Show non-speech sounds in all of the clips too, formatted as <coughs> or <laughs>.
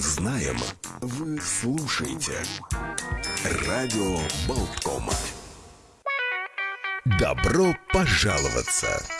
знаем, вы слушаете. Радио Болтком. Добро пожаловаться!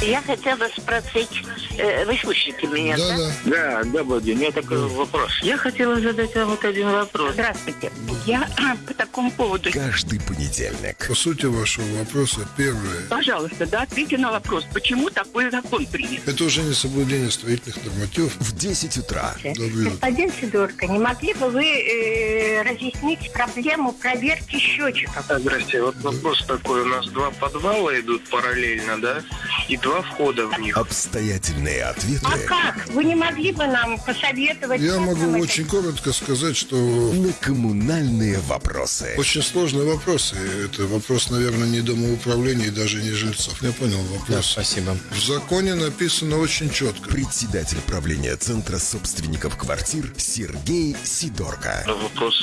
Я хотела спросить, э, вы слышите меня, да? Да, Да, добрый день. У меня такой вопрос. Я хотела задать вам вот один вопрос. Здравствуйте. Я <clears throat> по такому поводу... Каждый понедельник. По сути вашего вопроса, первое. Пожалуйста, да, ответьте на вопрос, почему такой закон принят? Это уже не соблюдение строительных нормативов. В 10 утра. Утро. Господин Сидорко, не могли бы вы э, разъяснить проблему проверки счетчиков? Здрасте. Вот вопрос такой. У нас два подвала идут параллельно, да? И два входа в них. Обстоятельные ответы А как? Вы не могли бы нам посоветовать? Я могу это очень коротко сказать, что на коммунальные вопросы. очень сложные вопросы. Это вопрос, наверное, не домоуправления и даже не жильцов. Я понял вопрос. спасибо. В законе написано очень четко. Председатель правления Центра собственников квартир Сергей Сидорко. Вопрос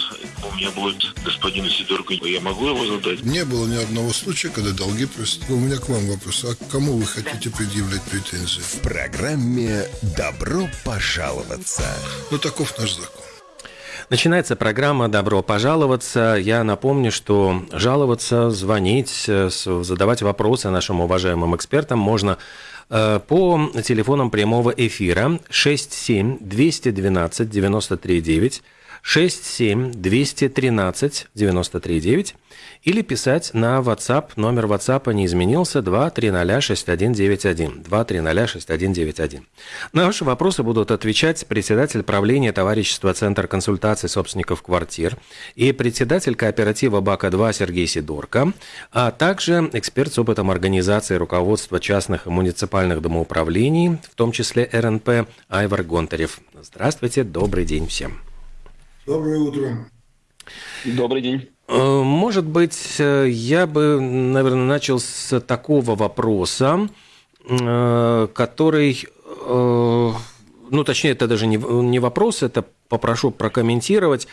у меня будет господину Сидорку. Я могу его задать? Не было ни одного случая, когда долги просят. У меня к вам вопрос. А к кому вы хотите предъявлять претензии? В программе «Добро пожаловаться». Ну, таков наш закон. Начинается программа «Добро пожаловаться». Я напомню, что жаловаться, звонить, э, задавать вопросы нашим уважаемым экспертам можно э, по телефонам прямого эфира 67 212 93 9, 67 213 93 9 или писать на WhatsApp. Номер WhatsApp не изменился 2306191. 2306191. На ваши вопросы будут отвечать председатель правления товарищества Центр консультаций собственников квартир и председатель кооператива БАКа-2 Сергей Сидорко, а также эксперт с опытом организации руководства частных и муниципальных домоуправлений, в том числе РНП Айвар Гонтарев. Здравствуйте, добрый день всем. Доброе утро. Добрый день. Э, Может быть, э, я бы, наверное, начал с такого вопроса, э, который, ну, точнее, это даже не вопрос, это попрошу прокомментировать.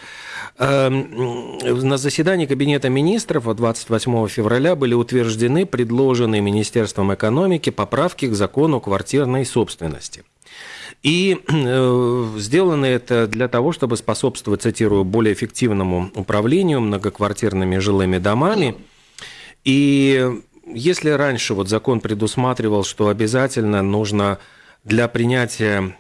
На заседании Кабинета министров от 28 февраля были утверждены предложенные Министерством экономики поправки к закону квартирной собственности. И э, сделано это для того, чтобы способствовать, цитирую, более эффективному управлению многоквартирными жилыми домами. И если раньше вот закон предусматривал, что обязательно нужно для принятия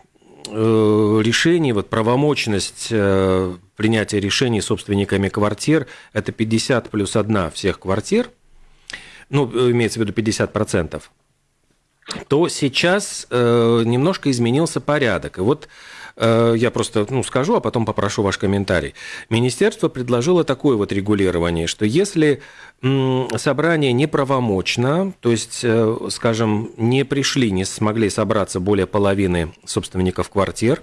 э, решений, вот правомочность э, принятия решений собственниками квартир, это 50 плюс 1 всех квартир, ну, э, имеется в виду 50 процентов, то сейчас э, немножко изменился порядок. И вот э, я просто ну, скажу, а потом попрошу ваш комментарий. Министерство предложило такое вот регулирование, что если м, собрание неправомочно, то есть, э, скажем, не пришли, не смогли собраться более половины собственников квартир,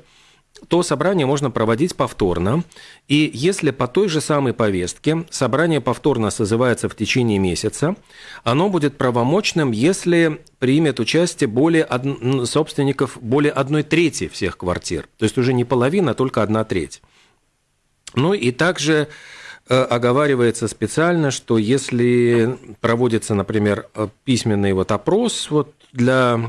то собрание можно проводить повторно. И если по той же самой повестке собрание повторно созывается в течение месяца, оно будет правомочным, если примет участие более од- собственников более одной трети всех квартир. То есть уже не половина, а только одна треть. Ну и также э, оговаривается специально, что если проводится, например, э, письменный вот опрос вот для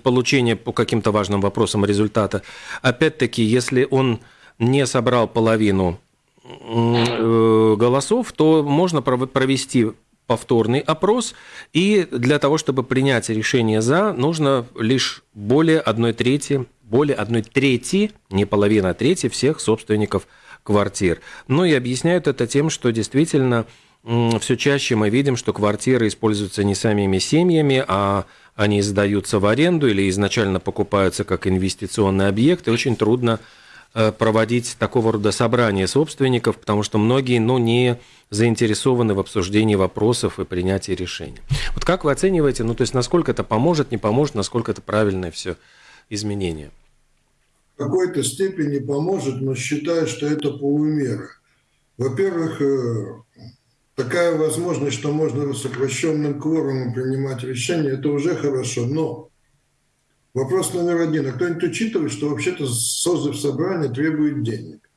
получения по каким-то важным вопросам результата, опять-таки, если он не собрал половину э, голосов, то можно пров- провести повторный опрос, и для того, чтобы принять решение «за», нужно лишь более одной трети, более одной трети, не половина, а трети всех собственников квартир. Ну и объясняют это тем, что действительно все чаще мы видим, что квартиры используются не самими семьями, а они сдаются в аренду или изначально покупаются как инвестиционный объект, и очень трудно э, проводить такого рода собрания собственников, потому что многие ну, не заинтересованы в обсуждении вопросов и принятии решений. Вот как вы оцениваете, ну то есть насколько это поможет, не поможет, насколько это правильное все изменение? В какой-то степени поможет, но считаю, что это полумера. Во-первых, э, такая возможность, что можно сокращенным кворумом принимать решения, это уже хорошо. Но вопрос номер один. А кто-нибудь учитывает, что вообще-то созыв собрания требует денег?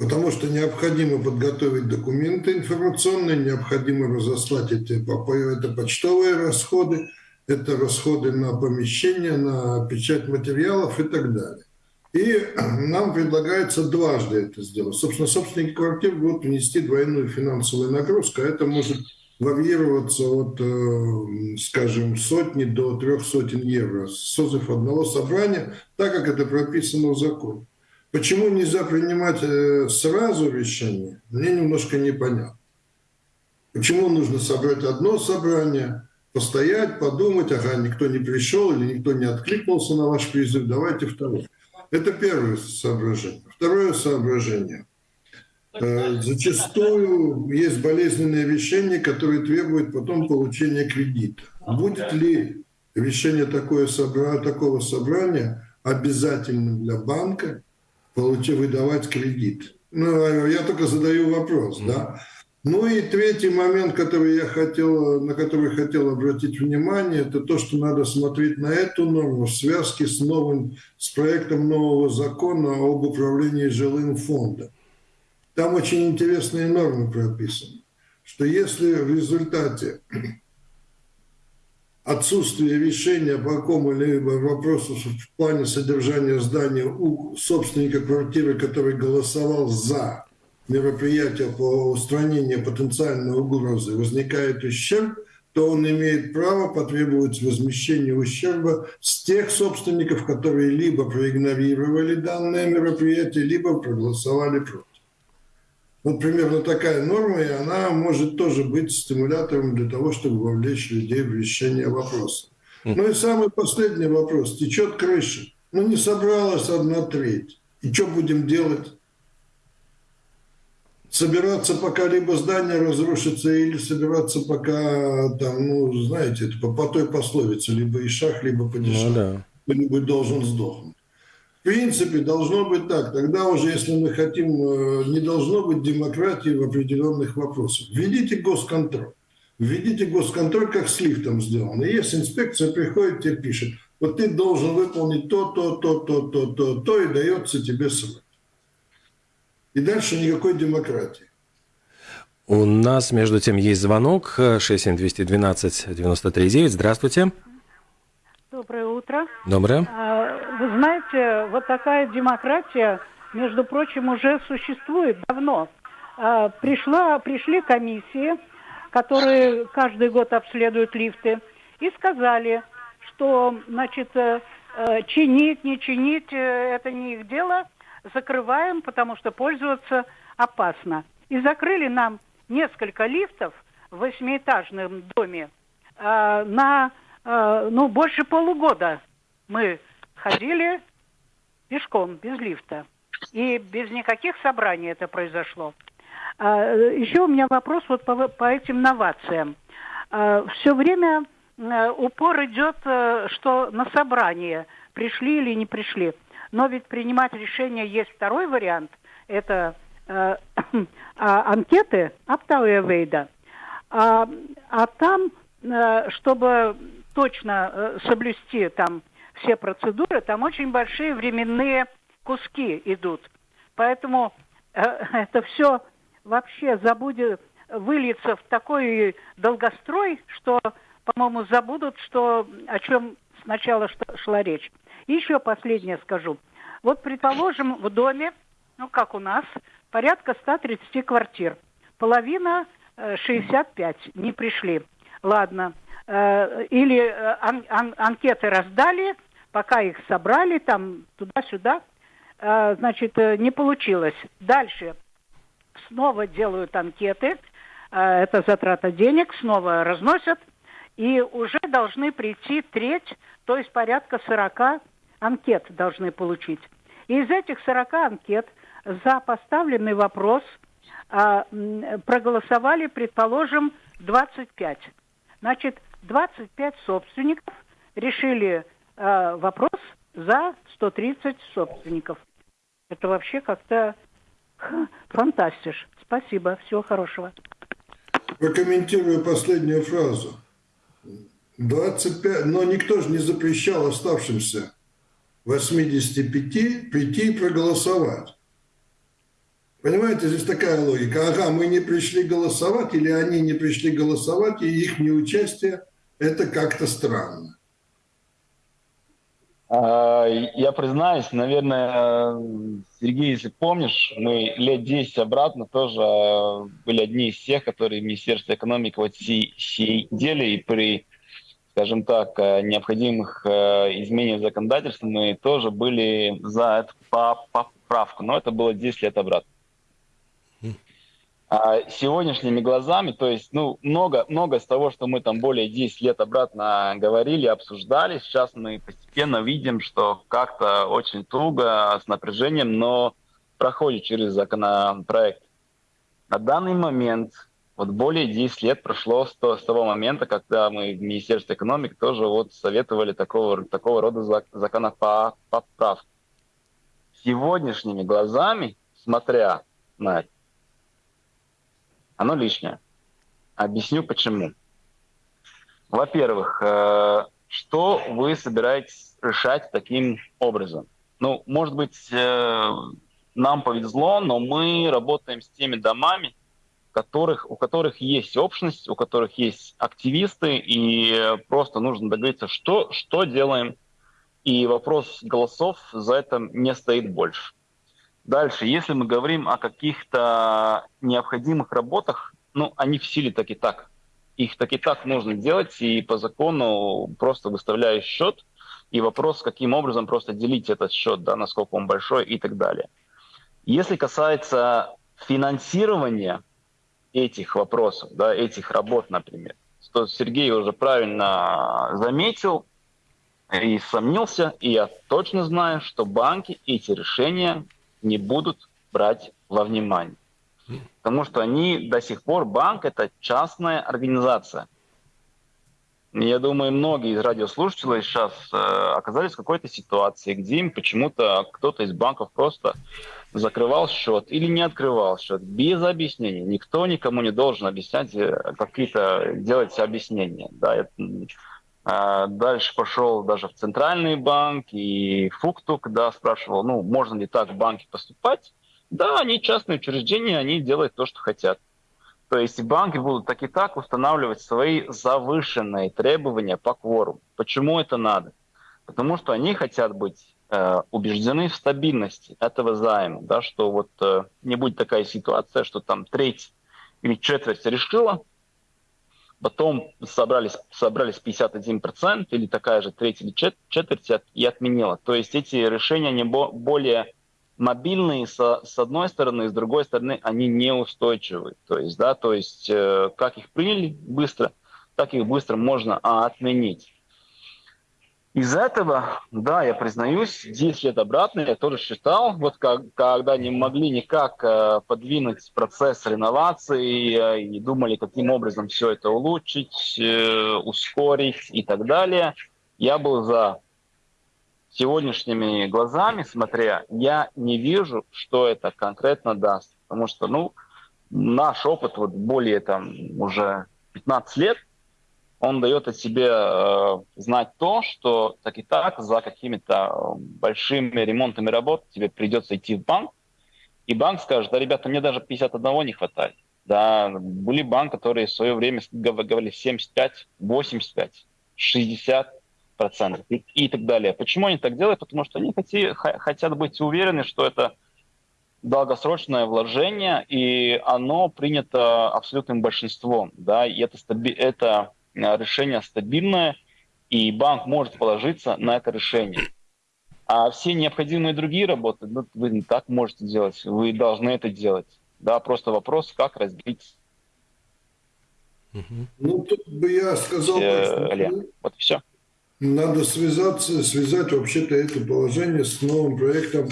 Потому что необходимо подготовить документы информационные, необходимо разослать эти это почтовые расходы, это расходы на помещение, на печать материалов и так далее. И нам предлагается дважды это сделать. Собственно, собственники квартир будут внести двойную финансовую нагрузку, а это может варьироваться от, э, скажем, сотни до трех сотен евро. Созыв одного собрания, так как это прописано в законе. Почему нельзя принимать э, сразу решение, мне немножко непонятно. Почему нужно собрать одно собрание, постоять, подумать, ага, никто не пришел или никто не откликнулся на ваш призыв, давайте второе. Это первое соображение. Второе соображение. Э, зачастую есть болезненные решения, которые требуют потом получения кредита. Будет ли решение такое такого собрания обязательным для банка получить, выдавать кредит? Ну, я только задаю вопрос, да. Ну и третий момент, который я хотел, на который хотел обратить внимание, это то, что надо смотреть на эту норму в связке с, новым, с проектом нового закона об управлении жилым фондом. Там очень интересные нормы прописаны, что если в результате отсутствия решения по какому-либо вопросу в плане содержания здания у собственника квартиры, который голосовал за мероприятия по устранению потенциальной угрозы возникает ущерб, то он имеет право потребовать возмещения ущерба с тех собственников, которые либо проигнорировали данное мероприятие, либо проголосовали против. Вот примерно такая норма, и она может тоже быть стимулятором для того, чтобы вовлечь людей в решение вопроса. Ну и самый последний вопрос. Течет крыша. Ну не собралась одна треть. И что будем делать? Собираться, пока либо здание разрушится, или собираться, пока там, ну, знаете, это по, по той пословице, либо и шах, либо падишах. Ну, да. Кто-нибудь должен сдохнуть. В принципе, должно быть так. Тогда уже, если мы хотим, э, не должно быть демократии в определенных вопросах. Введите госконтроль. Введите госконтроль, как с лифтом сделано. И если инспекция приходит, тебе пишет, вот ты должен выполнить то, то, то, то, то, то, то, и дается тебе срок. И дальше никакой демократии. У нас, между тем, есть звонок 67212-93-9. Здравствуйте. Доброе утро. Доброе. А, вы знаете, вот такая демократия, между прочим, уже существует давно. А, пришла, пришли комиссии, которые каждый год обследуют лифты, и сказали, что, значит, э, э, чинить, не чинить, э, это не их дело – закрываем, потому что пользоваться опасно. И закрыли нам несколько лифтов в восьмиэтажном доме э, на э, ну, больше полугода. Мы ходили пешком, без лифта. И без никаких собраний это произошло. А, еще у меня вопрос вот по, по этим новациям. А, все время а, упор идет, а, что на собрание пришли или не пришли. Но ведь принимать решение есть второй вариант. Это э, <coughs> а, анкеты Аптауя Вейда. А, а там, э, чтобы точно э, соблюсти там все процедуры, там очень большие временные куски идут. Поэтому э, <laughs> это все вообще забудет, выльется в такой долгострой, что, по-моему, забудут, что, о чем сначала шла речь. Еще последнее скажу. Вот, предположим, в доме, ну, как у нас, порядка 130 квартир. Половина 65 э, не пришли. Ладно. Э, или э, ан ан анкеты раздали, пока их собрали, там туда-сюда, значит, не получилось. Дальше снова делают анкеты, это затрата денег, снова разносят, и уже должны прийти треть, то есть порядка 40 анкет должны получить. И из этих 40 анкет за поставленный вопрос а, проголосовали, предположим, 25. Значит, 25 собственников решили а, вопрос за 130 собственников. Это вообще как-то фантастиш. Спасибо. Всего хорошего. Прокомментирую последнюю фразу. 25, но никто же не запрещал оставшимся 85 прийти и проголосовать. Понимаете, здесь такая логика. Ага, мы не пришли голосовать, или они не пришли голосовать, и их неучастие – это как-то странно. А, я признаюсь, наверное, Сергей, если помнишь, мы лет 10 обратно тоже а, были одни из тех, которые в Министерстве экономики вот сидели и при, скажем так, а, необходимых изменениях законодательства мы тоже были за эту поправку, но это было 10 лет обратно. А сегодняшними глазами, то есть, ну, много, много из того, что мы там более 10 лет обратно говорили, обсуждали, сейчас мы постепенно видим, что как-то очень туго, с напряжением, но проходит через законопроект. На данный момент, вот более 10 лет прошло с, то, с того момента, когда мы в Министерстве экономики тоже вот советовали такого, такого рода законопроправ. Сегодняшними глазами, смотря на это, оно лишнее. Объясню почему. Во-первых, э, что вы собираетесь решать таким образом? Ну, может быть, э, нам повезло, но мы работаем с теми домами, которых, у которых есть общность, у которых есть активисты, и просто нужно договориться, что, что делаем. И вопрос голосов за это не стоит больше. Дальше, если мы говорим о каких-то необходимых работах, ну, они в силе так и так. Их так и так нужно делать, и по закону просто выставляешь счет, и вопрос, каким образом просто делить этот счет, да, насколько он большой и так далее. Если касается финансирования этих вопросов, да, этих работ, например, то Сергей уже правильно заметил и сомнился, и я точно знаю, что банки эти решения не будут брать во внимание. Потому что они до сих пор, банк это частная организация. Я думаю, многие из радиослушателей сейчас э, оказались в какой-то ситуации, где им почему-то кто-то из банков просто закрывал счет или не открывал счет без объяснений. Никто никому не должен объяснять э, какие-то делать объяснения. Да, это, а, дальше пошел даже в центральный банк и Фуктук, да, спрашивал, ну, можно ли так в банке поступать. Да, они частные учреждения, они делают то, что хотят. То есть банки будут так и так устанавливать свои завышенные требования по кворуму. Почему это надо? Потому что они хотят быть убеждены в стабильности этого займа, да, что вот э, не будет такая ситуация, что там треть или четверть решила, потом собрались, собрались 51% или такая же треть или четверть и отменила. То есть эти решения они более мобильные со, с одной стороны, с другой стороны они неустойчивы. То есть, да, то есть э, как их приняли быстро, так их быстро можно а, отменить. Из этого, да, я признаюсь, 10 лет обратно я тоже считал, вот как, когда не могли никак э, подвинуть процесс реновации э, и думали, каким образом все это улучшить, э, ускорить и так далее, я был за сегодняшними глазами, смотря, я не вижу, что это конкретно даст. Потому что, ну, наш опыт вот более там уже 15 лет – он дает о себе э, знать то, что так и так за какими-то э, большими ремонтами работ тебе придется идти в банк, и банк скажет, да, ребята, мне даже 51 не хватает. Да, были банки, которые в свое время говорили 75, 85, 60 процентов и, и так далее. Почему они так делают? Потому что они хоти, хотят быть уверены, что это долгосрочное вложение, и оно принято абсолютным большинством. Да, и это, это Э, решение стабильное, и банк может положиться на это решение. А все необходимые другие работы, ну, вы не так можете делать, вы должны это делать. Да, просто вопрос, как разбить. Ну, тут бы я сказал, все, что вот все. Надо связаться, связать вообще-то это положение с новым проектом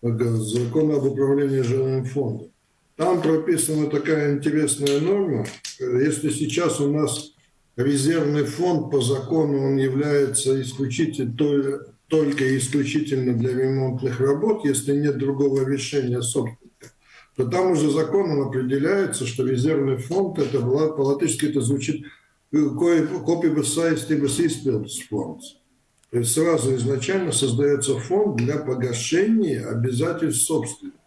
закона об управлении жилым фондом. Там прописана такая интересная норма. Если сейчас у нас резервный фонд по закону он является исключительно только исключительно для ремонтных работ, если нет другого решения собственника, то там уже законом определяется, что резервный фонд, это по-латышски это звучит фонд. То есть сразу изначально создается фонд для погашения обязательств собственника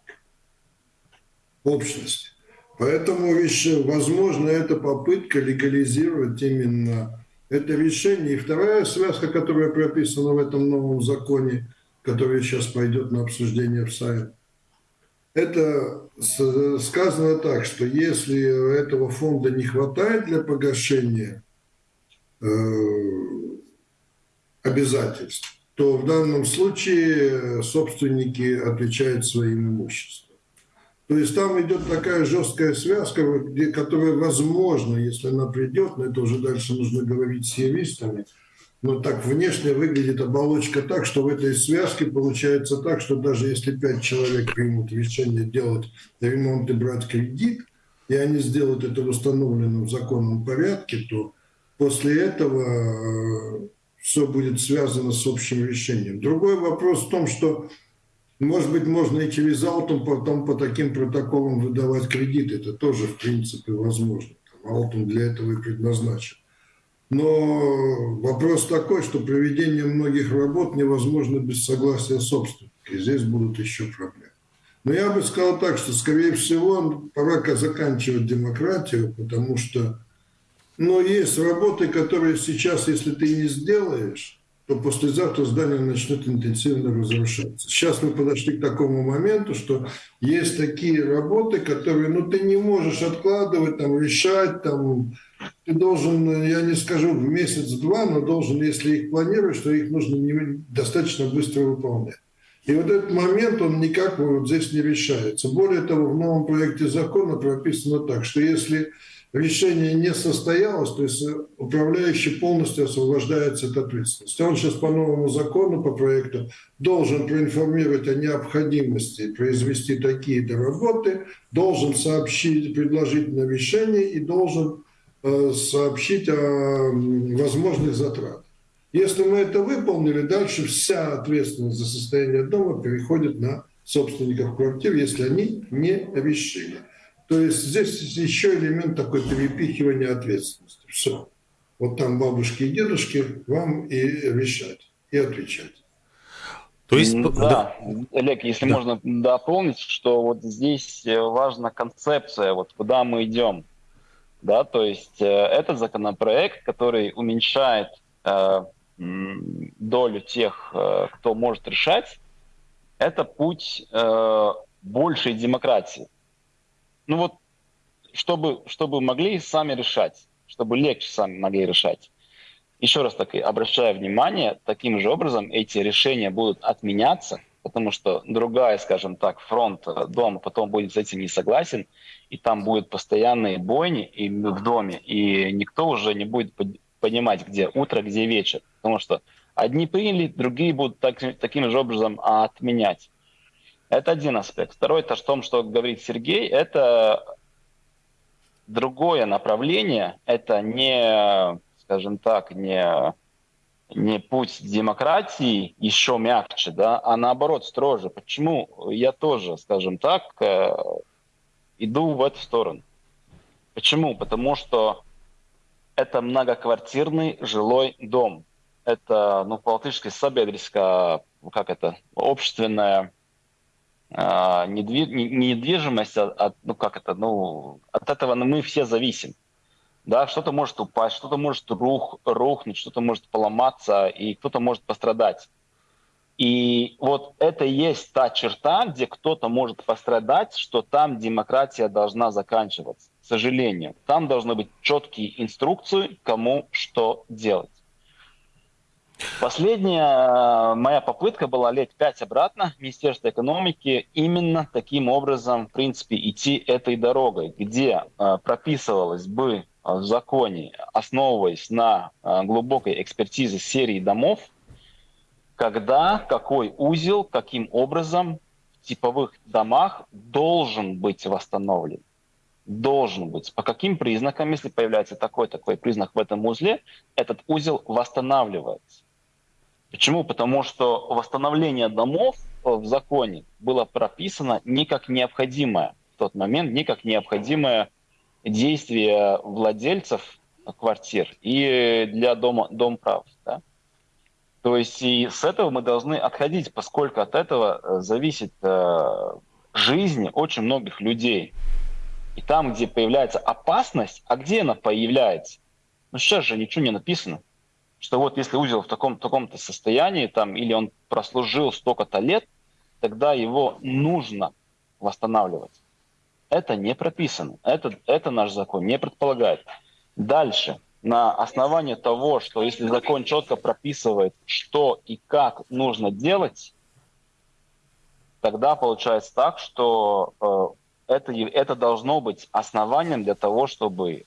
общности. Поэтому возможно, это попытка легализировать именно это решение. И вторая связка, которая прописана в этом новом законе, который сейчас пойдет на обсуждение в Сайт, это сказано так, что если этого фонда не хватает для погашения э, обязательств, то в данном случае собственники отвечают своим имуществом. То есть там идет такая жесткая связка, где, которая возможно, если она придет, но это уже дальше нужно говорить с юристами, но так внешне выглядит оболочка так, что в этой связке получается так, что даже если пять человек примут решение делать ремонт и брать кредит, и они сделают это в установленном законном порядке, то после этого все будет связано с общим решением. Другой вопрос в том, что, может быть, можно и через Алтум потом по таким протоколам выдавать кредиты. Это тоже, в принципе, возможно. Алтум для этого и предназначен. Но вопрос такой, что проведение многих работ невозможно без согласия собственника. И здесь будут еще проблемы. Но я бы сказал так, что, скорее всего, пора заканчивать демократию, потому что но есть работы, которые сейчас, если ты не сделаешь, то послезавтра здание начнет интенсивно разрушаться. Сейчас мы подошли к такому моменту, что есть такие работы, которые ну, ты не можешь откладывать, там, решать, там, ты должен, я не скажу в месяц-два, но должен, если их планируешь, то их нужно не, достаточно быстро выполнять. И вот этот момент, он никак вот здесь не решается. Более того, в новом проекте закона прописано так, что если решение не состоялось, то есть управляющий полностью освобождается от ответственности. Он сейчас по новому закону, по проекту, должен проинформировать о необходимости произвести такие-то работы, должен сообщить предложительное решение и должен э, сообщить о возможных затратах. Если мы это выполнили, дальше вся ответственность за состояние дома переходит на собственников квартир, если они не решили. То есть здесь еще элемент такой перепихивания ответственности. Все. Вот там бабушки и дедушки вам и решать, и отвечать. То есть, да, да. Олег, если да. можно дополнить, что вот здесь э, важна концепция, вот куда мы идем. Да, то есть э, этот законопроект, который уменьшает э, долю тех, э, кто может решать, это путь э, большей демократии ну вот, чтобы, чтобы могли сами решать, чтобы легче сами могли решать. Еще раз таки обращаю внимание, таким же образом эти решения будут отменяться, потому что другая, скажем так, фронт дома потом будет с этим не согласен, и там будут постоянные бойни и в доме, и никто уже не будет понимать, где утро, где вечер, потому что одни приняли, другие будут так, таким же образом отменять. Это один аспект. Второй, это в том, что говорит Сергей, это другое направление, это не, скажем так, не, не путь демократии еще мягче, да, а наоборот строже. Почему я тоже, скажем так, э, иду в эту сторону? Почему? Потому что это многоквартирный жилой дом. Это, ну, по-латышски, как это, общественная а, недвижимость, от, ну как это, ну от этого мы все зависим. Да, что-то может упасть, что-то может рух, рухнуть, что-то может поломаться, и кто-то может пострадать. И вот это и есть та черта, где кто-то может пострадать, что там демократия должна заканчиваться. К сожалению, там должны быть четкие инструкции, кому что делать. Последняя э, моя попытка была лет пять обратно в Министерство экономики именно таким образом, в принципе, идти этой дорогой, где э, прописывалось бы э, в законе, основываясь на глубокой экспертизе серии домов, когда, какой узел, каким образом в типовых домах должен быть восстановлен. Должен быть. По каким признакам, если появляется такой-такой признак в этом узле, этот узел восстанавливается. Почему? Потому что восстановление домов в законе было прописано не как необходимое в тот момент, не как необходимое действие владельцев квартир и для дома, дом прав. Да? То есть и с этого мы должны отходить, поскольку от этого э, зависит э, жизнь очень многих людей. И там, где появляется опасность, а где она появляется? Ну сейчас же ничего не написано. Что вот если узел в таком, таком-то состоянии, там, или он прослужил столько-то лет, тогда его нужно восстанавливать. Это не прописано. Это, это наш закон не предполагает. Дальше. На основании того, что если закон четко прописывает, что и как нужно делать, тогда получается так, что э, это, это должно быть основанием для того, чтобы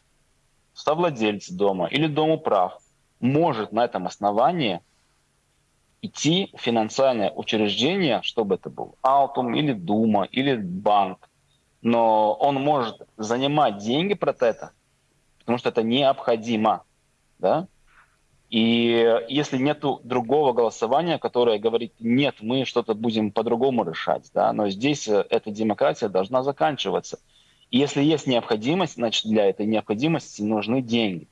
совладелец дома или домоуправ может на этом основании идти в финансовое учреждение, чтобы это был Алтум или Дума или банк, но он может занимать деньги про это, потому что это необходимо, да? И если нет другого голосования, которое говорит, нет, мы что-то будем по-другому решать, да, но здесь э, эта демократия должна заканчиваться. И если есть необходимость, значит, для этой необходимости нужны деньги.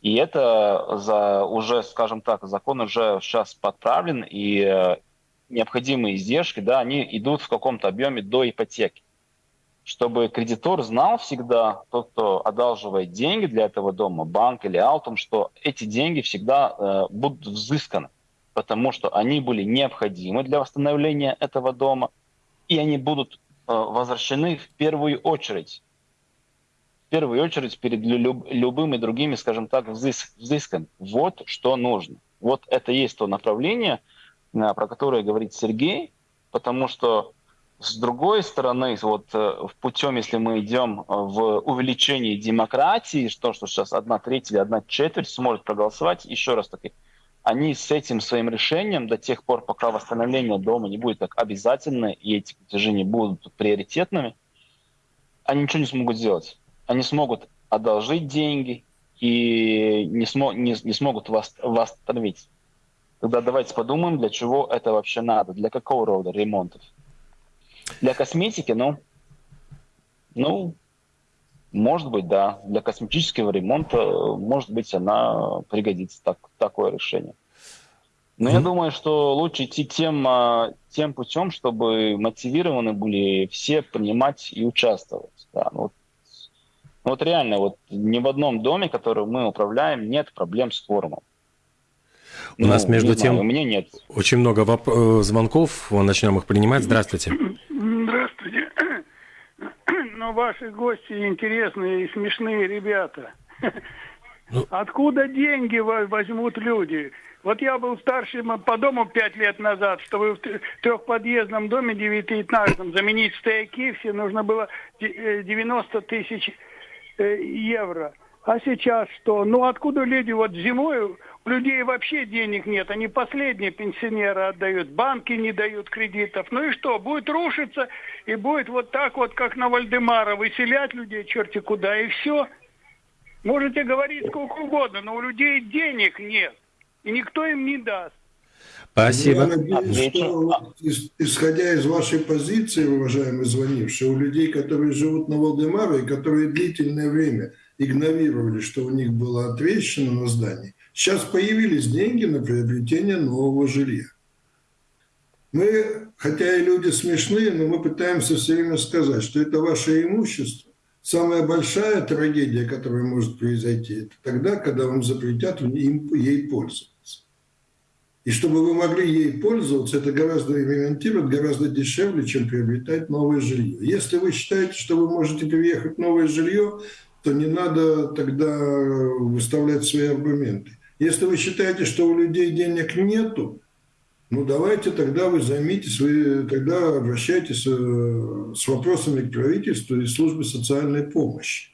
И это за уже, скажем так, закон уже сейчас подправлен, и э, необходимые издержки, да, они идут в каком-то объеме до ипотеки. Чтобы кредитор знал всегда, тот, кто одалживает деньги для этого дома, банк или алтом, что эти деньги всегда э, будут взысканы, потому что они были необходимы для восстановления этого дома, и они будут э, возвращены в первую очередь в первую очередь перед люб, любыми другими, скажем так, взыск, взысками. Вот что нужно. Вот это есть то направление, э, про которое говорит Сергей, потому что с другой стороны, вот э, в путем, если мы идем в увеличении демократии, что, что сейчас одна треть или одна четверть сможет проголосовать, еще раз таки, они с этим своим решением до тех пор, пока восстановление дома не будет как обязательно, и эти платежи будут приоритетными, они ничего не смогут сделать они смогут одолжить деньги и не, смо, не, не смогут вас, восстановить. Тогда давайте подумаем, для чего это вообще надо, для какого рода ремонтов. Для косметики, ну, ну, может быть, да. Для косметического ремонта, может быть, она пригодится, так, такое решение. Но mm-hmm. я думаю, что лучше идти тем, а, тем путем, чтобы мотивированы были все понимать и участвовать. Да. Вот ну, вот реально, вот ни в одном доме, который мы управляем, нет проблем с форумом. У ну, нас, между тем, знаю, у меня нет. очень много воп- э, звонков, начнем их принимать. Здравствуйте. Здравствуйте. <clears throat> Ну, ваши гости интересные и смешные ребята. Ну... Откуда деньги возьмут люди? Вот я был старшим по дому пять лет назад, чтобы в трехподъездном доме девятиэтажном заменить стояки, все нужно было 90 э, тысяч Э, евро. А сейчас что? Ну откуда люди вот зимой, у людей вообще денег нет, они последние пенсионеры отдают, банки не дают кредитов. Ну и что, будет рушиться и будет вот так вот, как на Вальдемара, выселять людей черти куда, и все. Можете говорить сколько угодно, но у людей денег нет, и никто им не даст. Спасибо. Я надеюсь, что, исходя из вашей позиции, уважаемый звонивший, у людей, которые живут на Валдемаре и которые длительное время игнорировали, что у них была ответственность на здание, сейчас появились деньги на приобретение нового жилья. Мы, хотя и люди смешные, но мы пытаемся все время сказать, что это ваше имущество. Самая большая трагедия, которая может произойти, это тогда, когда вам запретят им, ей пользоваться. И чтобы вы могли ей пользоваться, это гораздо ремонтировать гораздо дешевле, чем приобретать новое жилье. Если вы считаете, что вы можете переехать в новое жилье, то не надо тогда выставлять свои аргументы. Если вы считаете, что у людей денег нету, ну давайте тогда вы займитесь, вы тогда обращайтесь э, с вопросами к правительству и службе социальной помощи.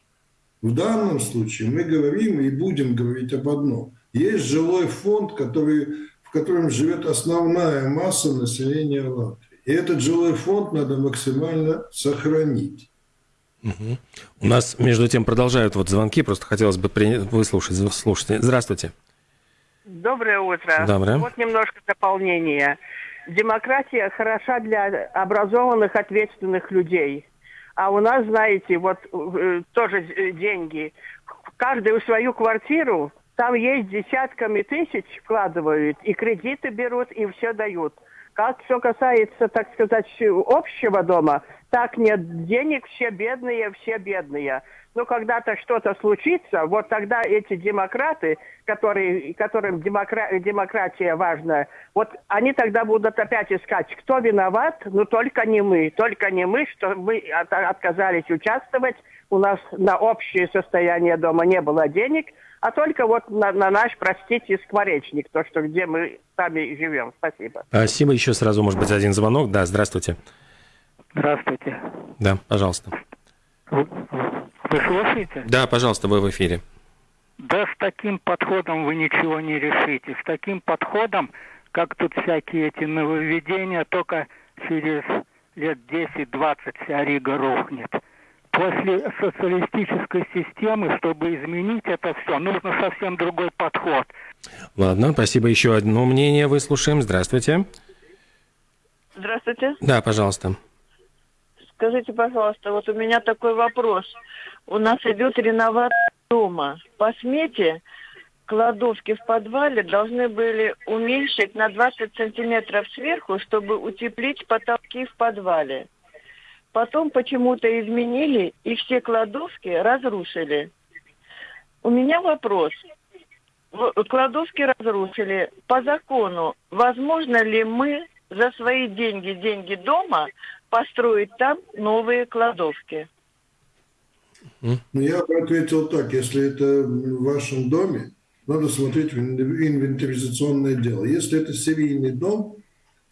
В данном случае мы говорим и будем говорить об одном. Есть жилой фонд, который котором живет основная масса населения Латвии. И этот жилой фонд надо максимально сохранить. Угу. У нас, между тем, продолжают вот звонки, просто хотелось бы при... выслушать. Слушайте. Здравствуйте. Доброе утро. Доброе. Вот немножко дополнения. Демократия хороша для образованных, ответственных людей. А у нас, знаете, вот э, тоже деньги. Каждый в свою квартиру там есть десятками тысяч вкладывают, и кредиты берут, и все дают. Как все касается, так сказать, общего дома, так нет денег, все бедные, все бедные. Но когда-то что-то случится, вот тогда эти демократы, которые, которым демокра- демократия важна, вот они тогда будут опять искать, кто виноват, но только не мы, только не мы, что мы от- отказались участвовать, у нас на общее состояние дома не было денег, а только вот на, на наш, простите, скворечник, то, что где мы сами живем. Спасибо. Спасибо. Еще сразу, может быть, один звонок. Да, здравствуйте. Здравствуйте. Да, пожалуйста. Вы, вы слушаете? Да, пожалуйста, вы в эфире. Да с таким подходом вы ничего не решите. С таким подходом, как тут всякие эти нововведения, только через лет 10-20 вся Рига рухнет. После социалистической системы, чтобы изменить это все, нужно совсем другой подход. Ладно, спасибо. Еще одно мнение выслушаем. Здравствуйте. Здравствуйте. Да, пожалуйста. Скажите, пожалуйста, вот у меня такой вопрос. У нас идет реновация дома. По смете кладовки в подвале должны были уменьшить на 20 сантиметров сверху, чтобы утеплить потолки в подвале. Потом почему-то изменили и все кладовки разрушили. У меня вопрос. Кладовки разрушили. По закону, возможно ли мы за свои деньги, деньги дома, построить там новые кладовки? Ну, я бы ответил так. Если это в вашем доме, надо смотреть в инвентаризационное дело. Если это серийный дом,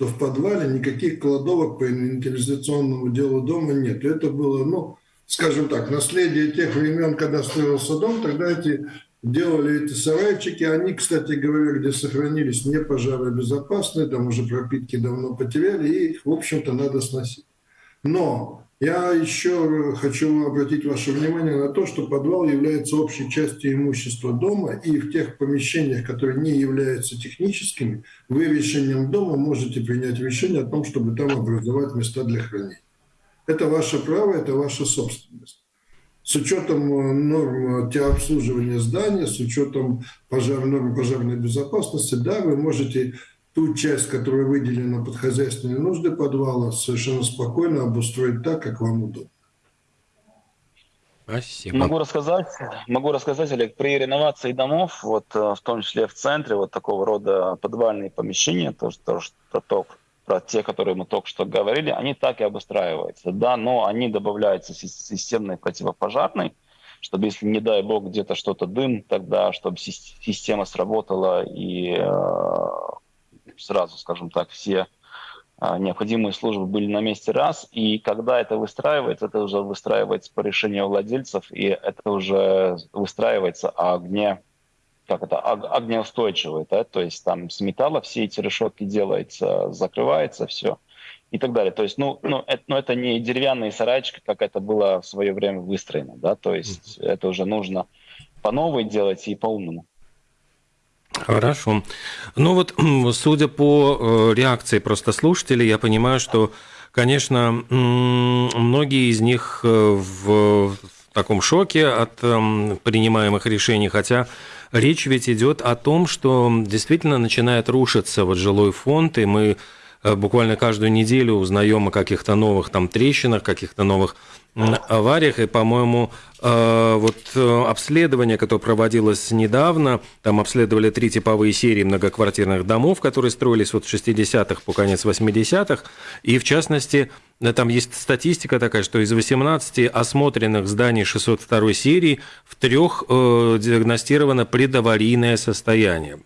то в подвале никаких кладовок по инвентаризационному делу дома нет. Это было, ну, скажем так, наследие тех времен, когда строился дом, тогда эти делали эти сарайчики. Они, кстати говоря, где сохранились, не пожаробезопасные, там уже пропитки давно потеряли, и в общем-то, надо сносить. Но я еще хочу обратить ваше внимание на то, что подвал является общей частью имущества дома, и в тех помещениях, которые не являются техническими, вы решением дома можете принять решение о том, чтобы там образовать места для хранения. Это ваше право, это ваша собственность. С учетом норм обслуживания здания, с учетом пожар, норм пожарной безопасности, да, вы можете ту часть, которая выделена под хозяйственные нужды подвала, совершенно спокойно обустроить так, как вам удобно. Спасибо. Могу рассказать, могу рассказать, Олег, при реновации домов, вот в том числе в центре, вот такого рода подвальные помещения, то, что, то, то, про те, которые мы только что говорили, они так и обустраиваются, да, но они добавляются системной противопожарной, чтобы если, не дай бог, где-то что-то дым, тогда, чтобы система сработала и э, сразу, скажем так, все необходимые службы были на месте раз, и когда это выстраивается, это уже выстраивается по решению владельцев, и это уже выстраивается огне, как это, огнеустойчивый, да, то есть там с металла все эти решетки делается, закрывается все и так далее. То есть, ну, ну, это, ну, это не деревянные сарайчики, как это было в свое время выстроено, да, то есть mm-hmm. это уже нужно по новой делать и по-умному. Хорошо. Ну вот, судя по реакции просто слушателей, я понимаю, что, конечно, многие из них в таком шоке от принимаемых решений, хотя речь ведь идет о том, что действительно начинает рушиться вот жилой фонд, и мы буквально каждую неделю узнаем о каких-то новых там трещинах, каких-то новых авариях, и, по-моему, вот обследование, которое проводилось недавно, там обследовали три типовые серии многоквартирных домов, которые строились вот в 60-х по конец 80-х, и, в частности, там есть статистика такая, что из 18 осмотренных зданий 602 серии в трех диагностировано предаварийное состояние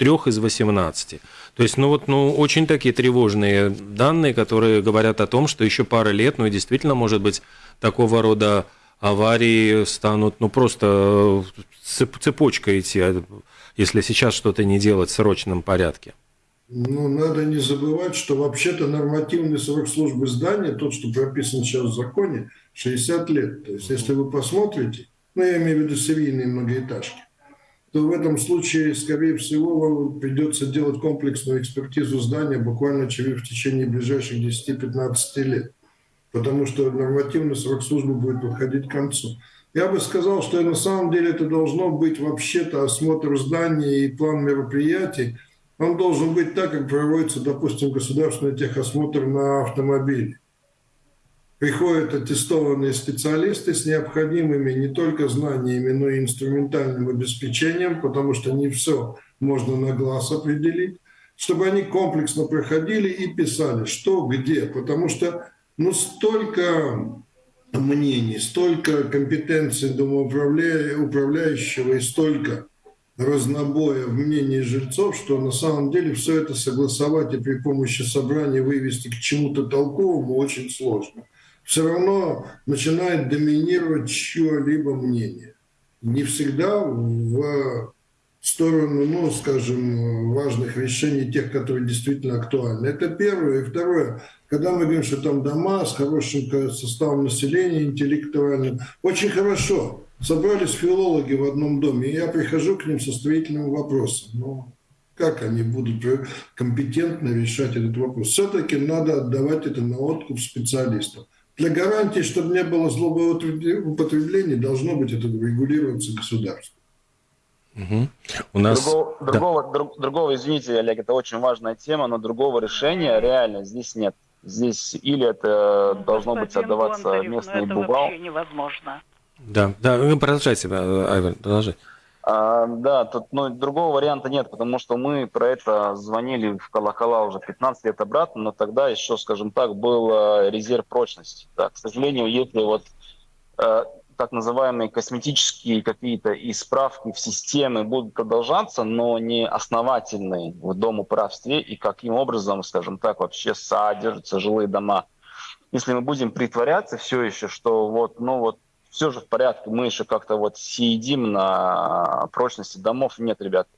трех из 18. То есть, ну вот, ну, очень такие тревожные данные, которые говорят о том, что еще пара лет, ну и действительно, может быть, такого рода аварии станут, ну, просто цеп цепочкой идти, если сейчас что-то не делать в срочном порядке. Ну, надо не забывать, что вообще-то нормативный срок службы здания, тот, что прописан сейчас в законе, 60 лет. То есть, если вы посмотрите, ну, я имею в виду серийные многоэтажки, то в этом случае, скорее всего, вам придется делать комплексную экспертизу здания буквально через в течение ближайших 10-15 лет, потому что нормативный срок службы будет подходить к концу. Я бы сказал, что на самом деле это должно быть вообще-то осмотр здания и план мероприятий Он должен быть так, как проводится, допустим, государственный техосмотр на автомобиле. Приходят аттестованные специалисты с необходимыми не только знаниями, но и инструментальным обеспечением, потому что не все можно на глаз определить, чтобы они комплексно проходили и писали, что, где, потому что ну, столько мнений, столько компетенций домоуправляющего и столько разнобоя в мнении жильцов, что на самом деле все это согласовать и при помощи собрания вывести к чему-то толковому очень сложно. Все равно начинает доминировать чье-либо мнение. Не всегда в сторону, ну, скажем, важных решений, тех, которые действительно актуальны. Это первое. И второе, когда мы говорим, что там дома с хорошим составом населения, интеллектуальным, очень хорошо. Собрались филологи в одном доме, и я прихожу к ним со строительным вопросом. Ну, как они будут компетентно решать этот вопрос? Все-таки надо отдавать это на откуп специалистов. Для гарантии, чтобы не было злоупотребления, должно быть это регулироваться государством. Угу. У нас... Другого, да. другого, друг, другого, извините, Олег, это очень важная тема, но другого решения реально здесь нет. Здесь или это ну, должно быть отдаваться Бондарев, местный вообще невозможно. Да, да, продолжайте, Айвен, продолжайте. А, да, тут ну, другого варианта нет, потому что мы про это звонили в колокола уже 15 лет обратно, но тогда еще, скажем так, был э, резерв прочности. Да, к сожалению, если вот э, так называемые косметические какие-то исправки в системе будут продолжаться, но не основательные в домоуправстве и каким образом, скажем так, вообще содержатся жилые дома. Если мы будем притворяться все еще, что вот, ну вот все же в порядке, мы еще как-то вот сидим на прочности домов. Нет, ребят.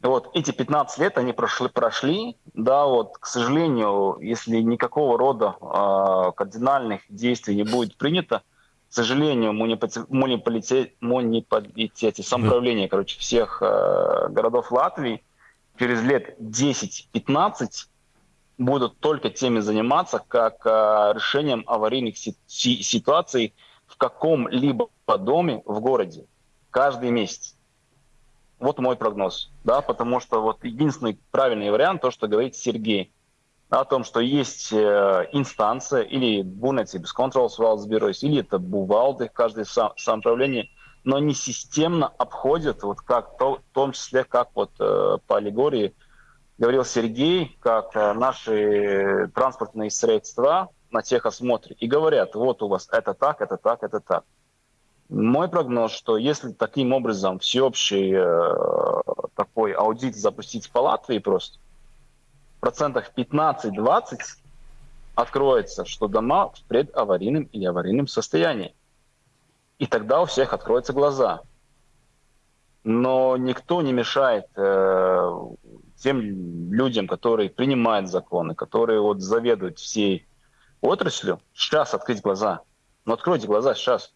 Вот эти 15 лет они прошли, прошли, да, вот, к сожалению, если никакого рода э, кардинальных действий не будет принято, к сожалению, муниципалитете, муниципалитете самоуправление, короче, всех э, городов Латвии через лет 10-15 будут только теми заниматься, как э, решением аварийных си- ситуаций в каком-либо доме в городе каждый месяц. Вот мой прогноз, да, потому что вот единственный правильный вариант, то, что говорит Сергей, о том, что есть э, инстанция или без контроls valsts бюрос, или это бувалды, каждое сам, самоуправление, но они системно обходят, вот как, то, в том числе, как вот э, по аллегории говорил Сергей, как э, наши транспортные средства на техосмотре и говорят, вот у вас это так, это так, это так. Мой прогноз, что если таким образом всеобщий э, такой аудит запустить по Латвии просто, процентах 15-20 откроется, что дома в предаварийном или аварийном состоянии. И тогда у всех откроются глаза. Но никто не мешает э, тем людям, которые принимают законы, которые вот заведуют всей отраслью, сейчас открыть глаза. Но откройте глаза сейчас.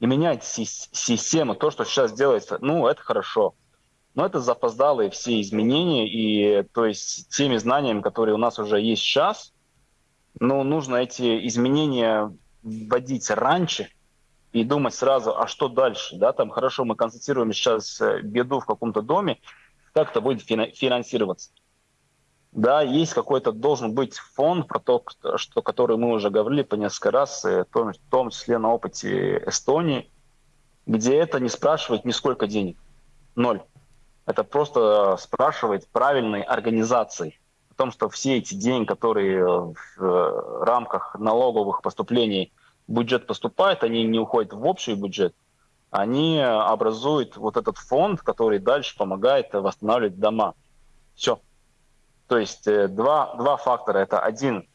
И меняйте систему. То, что сейчас делается, ну, это хорошо. Но это запоздалые все изменения, и то есть теми знаниями, которые у нас уже есть сейчас, ну, нужно эти изменения вводить раньше и думать сразу, а что дальше, да, там хорошо, мы констатируем сейчас э, беду в каком-то доме, как это будет финансироваться. Да, есть какой-то, должен быть фонд, про то, что, который мы уже говорили по несколько раз, э, в том числе на опыте Эстонии, где это не спрашивает ни сколько денег. Ноль. Это просто спрашивает правильной организации. О том, что все эти деньги, которые в э, рамках налоговых поступлений в бюджет поступают, они не уходят в общий бюджет, они образуют вот этот фонд, который дальше помогает восстанавливать дома. Все. То есть э, два, два фактора. Это один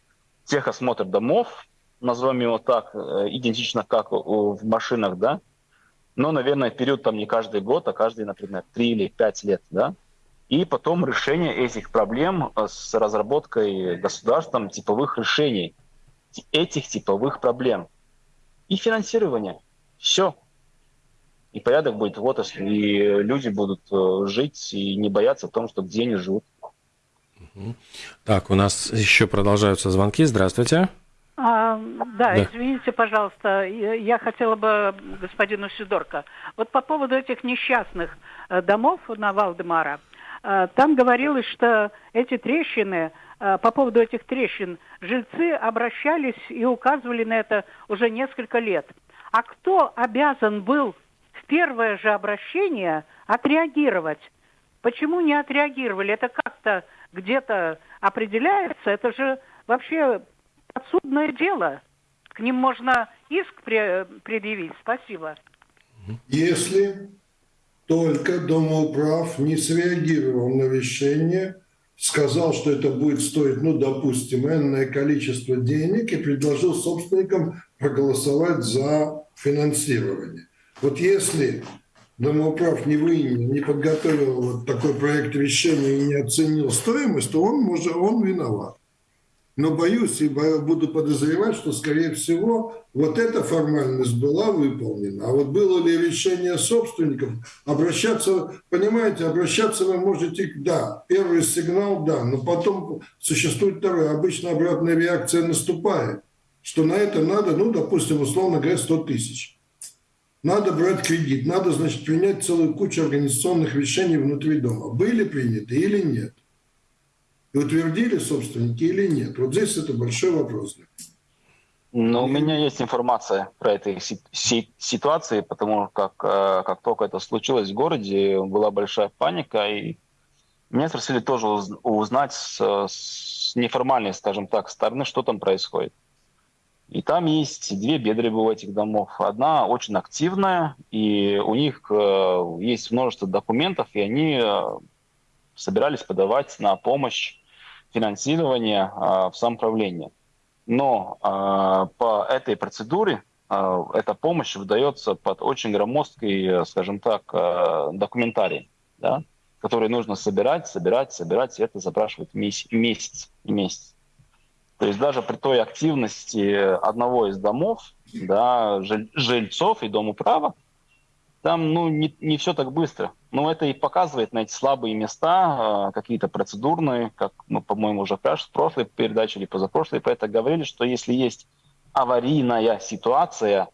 техосмотр домов, назовем его так, э, идентично как в машинах, да, но, наверное, период там не каждый год, а каждый, например, три или пять лет, да, и потом решение этих проблем э, с разработкой государством типовых решений этих типовых проблем и финансирование. Все. И порядок будет в отрасли, и люди будут жить и не бояться о том, что где они живут. Так, у нас еще продолжаются звонки. Здравствуйте. А, да, да, извините, пожалуйста, я хотела бы господину Сидорко. Вот по поводу этих несчастных э, домов на Валдемара, э, там говорилось, что эти трещины, э, по поводу этих трещин, жильцы обращались и указывали на это уже несколько лет. А кто обязан был в первое же обращение отреагировать? Почему не отреагировали? Это как-то где-то определяется? Это же вообще подсудное дело. К ним можно иск предъявить. Спасибо. Если только Домоуправ не среагировал на вещение, сказал, что это будет стоить, ну, допустим, энное количество денег и предложил собственникам проголосовать за финансирование. Вот если Домоуправ не вынял, не подготовил вот такой проект решения и не оценил стоимость, то он, может, он виноват. Но боюсь и буду подозревать, что, скорее всего, вот эта формальность была выполнена. А вот было ли решение собственников, обращаться, понимаете, обращаться вы можете, да, первый сигнал, да, но потом существует второй. Обычно обратная реакция наступает, что на это надо, ну, допустим, условно говоря, 100 тысяч. Надо брать кредит, надо, значит, принять целую кучу организационных решений внутри дома. Были приняты или нет? И утвердили собственники или нет? Вот здесь это большой вопрос. Ну, у меня есть информация про этой ситуации, потому как э, как только это случилось в городе, была большая паника, и меня спросили тоже узнать с, с неформальной, скажем так, стороны, что там происходит. И там есть две бедры у этих домов. Одна очень активная, и у них э, есть множество документов, и они э, собирались подавать на помощь финансирование э, в самоуправление. Но э, по этой процедуре эта помощь выдается под очень громоздкий, скажем так, документарий, да, который нужно собирать, собирать, собирать, и это запрашивает месяц, месяц месяц. То есть даже при той активности одного из домов, да, жильцов и Дому права, там ну, не, не все так быстро. Но это и показывает на эти слабые места, э, какие-то процедурные, как мы, по-моему, уже в прошлой передаче или позапрошлой про это говорили, что если есть аварийная ситуация,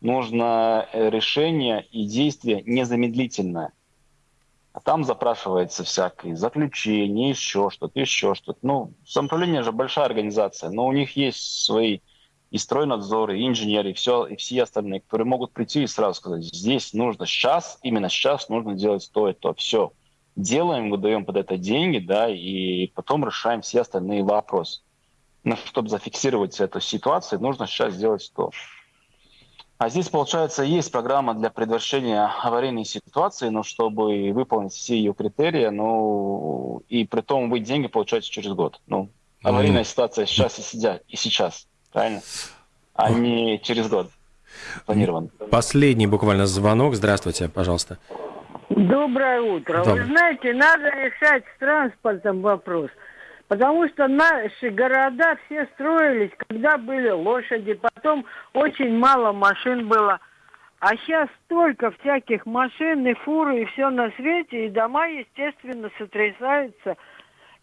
нужно э, решение и действие незамедлительное. А там запрашивается всякое заключение, еще что-то, еще что-то. Ну, самоуправление же большая организация, но у них есть свои и стройнадзор, и инженеры, и, все, и все остальные, которые могут прийти и сразу сказать, здесь нужно сейчас, именно сейчас нужно делать то и то. Все. Делаем, выдаем под это деньги, да, и потом решаем все остальные вопросы. Но чтобы зафиксировать эту ситуацию, нужно сейчас сделать то. А здесь, получается, есть программа для предотвращения аварийной ситуации, но чтобы выполнить все ее критерии, ну, и при том вы деньги получаете через год. Ну, аварийная mm. ситуация сейчас и, сидя, и сейчас правильно? А не через год планирован. Последний буквально звонок. Здравствуйте, пожалуйста. Доброе утро. Доброе. Вы знаете, надо решать с транспортом вопрос. Потому что наши города все строились, когда были лошади, потом очень мало машин было. А сейчас столько всяких машин и фуры и все на свете, и дома, естественно, сотрясаются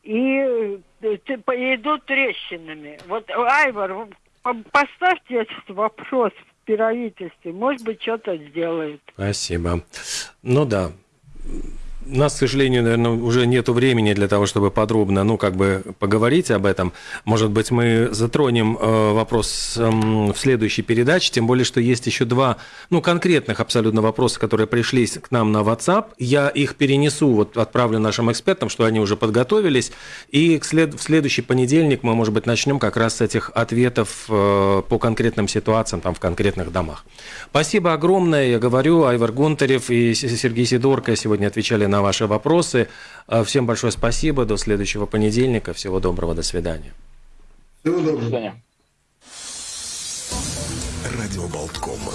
и э, идут трещинами. Вот, Айвар, поставьте этот вопрос в правительстве, может быть, что-то сделают. Спасибо. Ну да, у нас, к сожалению, наверное, уже нет времени для того, чтобы подробно, ну, как бы поговорить об этом. Может быть, мы затронем э, вопрос э, в следующей передаче, тем более, что есть еще два, ну, конкретных абсолютно вопроса, которые пришли к нам на WhatsApp. Я их перенесу, вот отправлю нашим экспертам, что они уже подготовились. И в следующий понедельник мы, может быть, начнем как раз с этих ответов э, по конкретным ситуациям там в конкретных домах. Спасибо огромное, я говорю, Айвар Гонтарев и Сергей Сидорко сегодня отвечали на ваши вопросы. А, всем большое спасибо. До следующего понедельника. Всего доброго. До свидания. Всего доброго. До свидания. Радио Болткома.